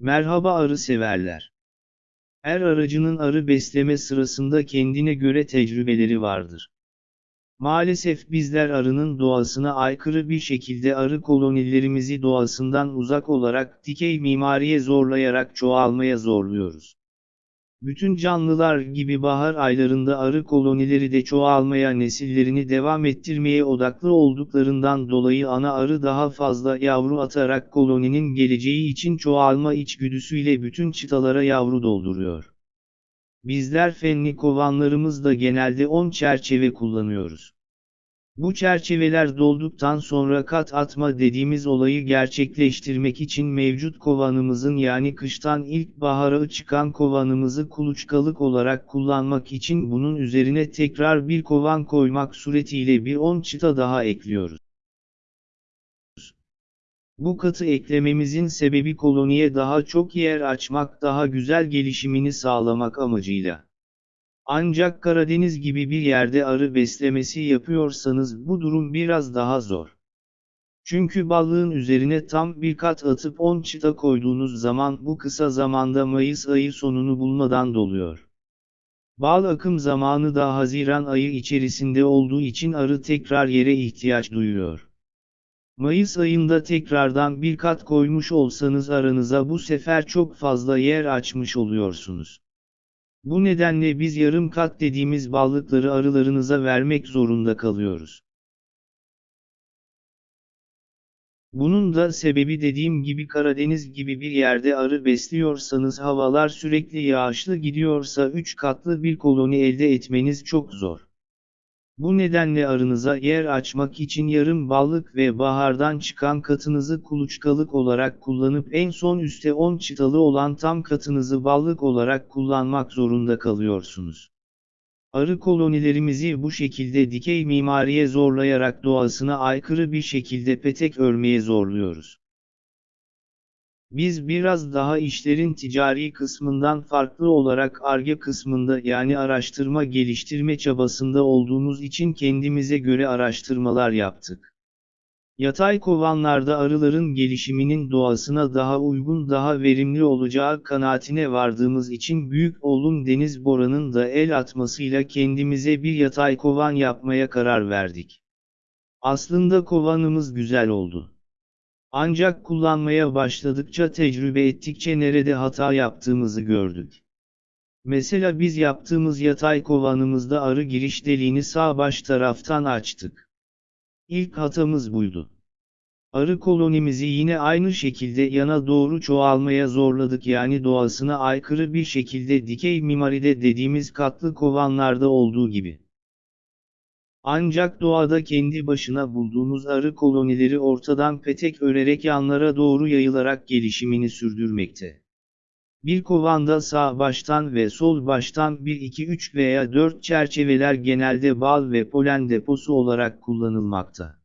Merhaba arı severler. Her aracının arı besleme sırasında kendine göre tecrübeleri vardır. Maalesef bizler arının doğasına aykırı bir şekilde arı kolonilerimizi doğasından uzak olarak dikey mimariye zorlayarak çoğalmaya zorluyoruz. Bütün canlılar gibi bahar aylarında arı kolonileri de çoğalmaya nesillerini devam ettirmeye odaklı olduklarından dolayı ana arı daha fazla yavru atarak koloninin geleceği için çoğalma içgüdüsüyle bütün çıtalara yavru dolduruyor. Bizler fenli kovanlarımızda genelde 10 çerçeve kullanıyoruz. Bu çerçeveler dolduktan sonra kat atma dediğimiz olayı gerçekleştirmek için mevcut kovanımızın yani kıştan ilkbahara çıkan kovanımızı kuluçkalık olarak kullanmak için bunun üzerine tekrar bir kovan koymak suretiyle bir 10 çıta daha ekliyoruz. Bu katı eklememizin sebebi koloniye daha çok yer açmak daha güzel gelişimini sağlamak amacıyla. Ancak Karadeniz gibi bir yerde arı beslemesi yapıyorsanız bu durum biraz daha zor. Çünkü balığın üzerine tam bir kat atıp 10 çıta koyduğunuz zaman bu kısa zamanda Mayıs ayı sonunu bulmadan doluyor. Bal akım zamanı da Haziran ayı içerisinde olduğu için arı tekrar yere ihtiyaç duyuyor. Mayıs ayında tekrardan bir kat koymuş olsanız aranıza bu sefer çok fazla yer açmış oluyorsunuz. Bu nedenle biz yarım kat dediğimiz ballıkları arılarınıza vermek zorunda kalıyoruz. Bunun da sebebi dediğim gibi Karadeniz gibi bir yerde arı besliyorsanız havalar sürekli yağışlı gidiyorsa 3 katlı bir koloni elde etmeniz çok zor. Bu nedenle arınıza yer açmak için yarım ballık ve bahardan çıkan katınızı kuluçkalık olarak kullanıp en son üste 10 çıtalı olan tam katınızı ballık olarak kullanmak zorunda kalıyorsunuz. Arı kolonilerimizi bu şekilde dikey mimariye zorlayarak doğasına aykırı bir şekilde petek örmeye zorluyoruz. Biz biraz daha işlerin ticari kısmından farklı olarak ARGE kısmında yani araştırma geliştirme çabasında olduğumuz için kendimize göre araştırmalar yaptık. Yatay kovanlarda arıların gelişiminin doğasına daha uygun daha verimli olacağı kanaatine vardığımız için Büyük Oğlum Deniz Bora'nın da el atmasıyla kendimize bir yatay kovan yapmaya karar verdik. Aslında kovanımız güzel oldu. Ancak kullanmaya başladıkça tecrübe ettikçe nerede hata yaptığımızı gördük. Mesela biz yaptığımız yatay kovanımızda arı giriş deliğini sağ baş taraftan açtık. İlk hatamız buydu. Arı kolonimizi yine aynı şekilde yana doğru çoğalmaya zorladık yani doğasına aykırı bir şekilde dikey mimaride dediğimiz katlı kovanlarda olduğu gibi. Ancak doğada kendi başına bulduğumuz arı kolonileri ortadan petek örerek yanlara doğru yayılarak gelişimini sürdürmekte. Bir kovanda sağ baştan ve sol baştan 1 2 3 veya 4 çerçeveler genelde bal ve polen deposu olarak kullanılmakta.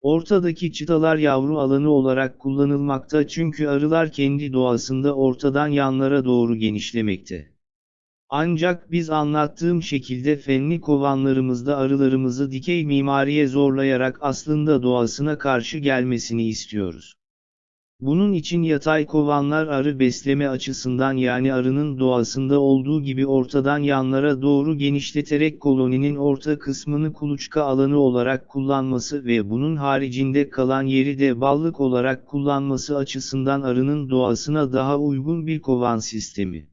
Ortadaki çıtalar yavru alanı olarak kullanılmakta çünkü arılar kendi doğasında ortadan yanlara doğru genişlemekte. Ancak biz anlattığım şekilde fenli kovanlarımızda arılarımızı dikey mimariye zorlayarak aslında doğasına karşı gelmesini istiyoruz. Bunun için yatay kovanlar arı besleme açısından yani arının doğasında olduğu gibi ortadan yanlara doğru genişleterek koloninin orta kısmını kuluçka alanı olarak kullanması ve bunun haricinde kalan yeri de ballık olarak kullanması açısından arının doğasına daha uygun bir kovan sistemi.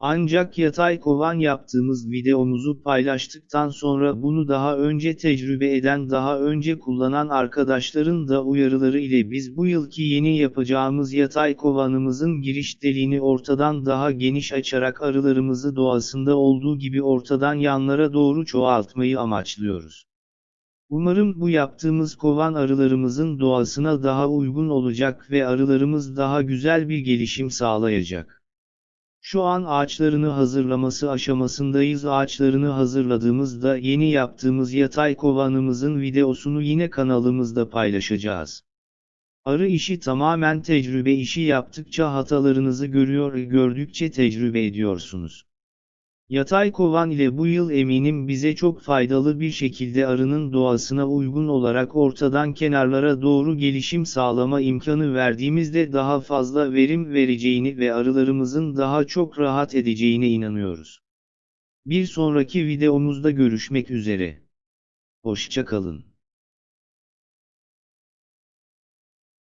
Ancak yatay kovan yaptığımız videomuzu paylaştıktan sonra bunu daha önce tecrübe eden daha önce kullanan arkadaşların da uyarıları ile biz bu yılki yeni yapacağımız yatay kovanımızın giriş deliğini ortadan daha geniş açarak arılarımızı doğasında olduğu gibi ortadan yanlara doğru çoğaltmayı amaçlıyoruz. Umarım bu yaptığımız kovan arılarımızın doğasına daha uygun olacak ve arılarımız daha güzel bir gelişim sağlayacak. Şu an ağaçlarını hazırlaması aşamasındayız. Ağaçlarını hazırladığımızda yeni yaptığımız yatay kovanımızın videosunu yine kanalımızda paylaşacağız. Arı işi tamamen tecrübe işi yaptıkça hatalarınızı görüyor gördükçe tecrübe ediyorsunuz. Yatay kovan ile bu yıl eminim bize çok faydalı bir şekilde arının doğasına uygun olarak ortadan kenarlara doğru gelişim sağlama imkanı verdiğimizde daha fazla verim vereceğini ve arılarımızın daha çok rahat edeceğine inanıyoruz. Bir sonraki videomuzda görüşmek üzere. Hoşçakalın.